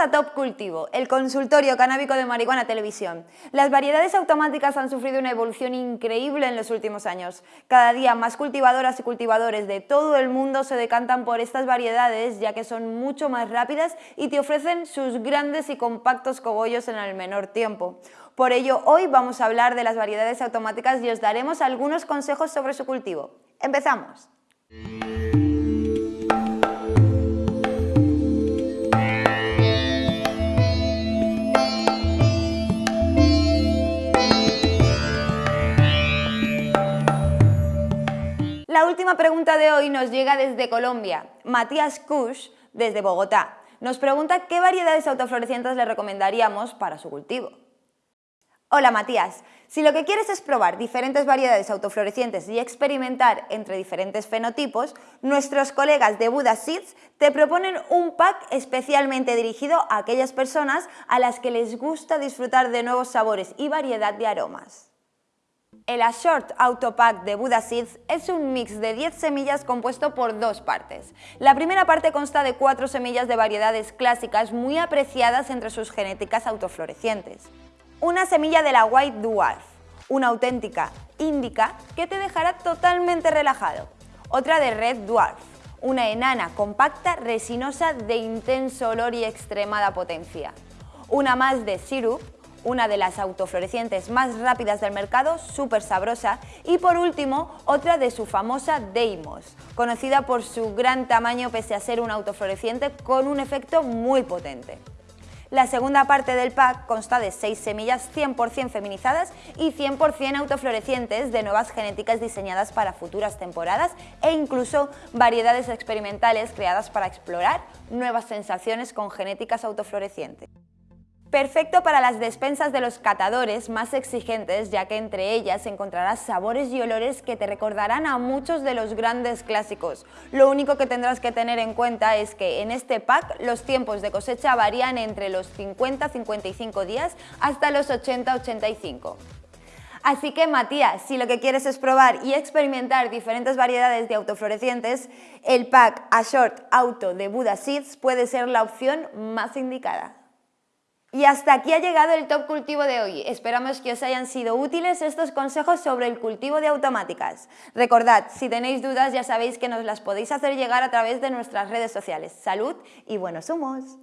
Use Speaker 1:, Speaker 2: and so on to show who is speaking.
Speaker 1: a Top Cultivo, el consultorio canábico de marihuana televisión. Las variedades automáticas han sufrido una evolución increíble en los últimos años. Cada día más cultivadoras y cultivadores de todo el mundo se decantan por estas variedades ya que son mucho más rápidas y te ofrecen sus grandes y compactos cogollos en el menor tiempo. Por ello, hoy vamos a hablar de las variedades automáticas y os daremos algunos consejos sobre su cultivo. ¡Empezamos! Última pregunta de hoy nos llega desde Colombia. Matías Kush, desde Bogotá, nos pregunta qué variedades autoflorecientes le recomendaríamos para su cultivo. Hola Matías, si lo que quieres es probar diferentes variedades autoflorecientes y experimentar entre diferentes fenotipos, nuestros colegas de Buda Seeds te proponen un pack especialmente dirigido a aquellas personas a las que les gusta disfrutar de nuevos sabores y variedad de aromas. El Ashort Auto Pack de Buddha Seeds es un mix de 10 semillas compuesto por dos partes. La primera parte consta de 4 semillas de variedades clásicas muy apreciadas entre sus genéticas autoflorecientes. Una semilla de la White Dwarf, una auténtica índica que te dejará totalmente relajado. Otra de Red Dwarf, una enana compacta resinosa de intenso olor y extremada potencia. Una más de Syrup, una de las autoflorecientes más rápidas del mercado, súper sabrosa, y por último, otra de su famosa Deimos, conocida por su gran tamaño pese a ser un autofloreciente con un efecto muy potente. La segunda parte del pack consta de 6 semillas 100% feminizadas y 100% autoflorecientes de nuevas genéticas diseñadas para futuras temporadas e incluso variedades experimentales creadas para explorar nuevas sensaciones con genéticas autoflorecientes. Perfecto para las despensas de los catadores más exigentes, ya que entre ellas encontrarás sabores y olores que te recordarán a muchos de los grandes clásicos. Lo único que tendrás que tener en cuenta es que en este pack los tiempos de cosecha varían entre los 50-55 días hasta los 80-85. Así que Matías, si lo que quieres es probar y experimentar diferentes variedades de autoflorecientes, el pack A Short Auto de Buda Seeds puede ser la opción más indicada. Y hasta aquí ha llegado el Top Cultivo de hoy. Esperamos que os hayan sido útiles estos consejos sobre el cultivo de automáticas. Recordad, si tenéis dudas ya sabéis que nos las podéis hacer llegar a través de nuestras redes sociales. Salud y buenos humos.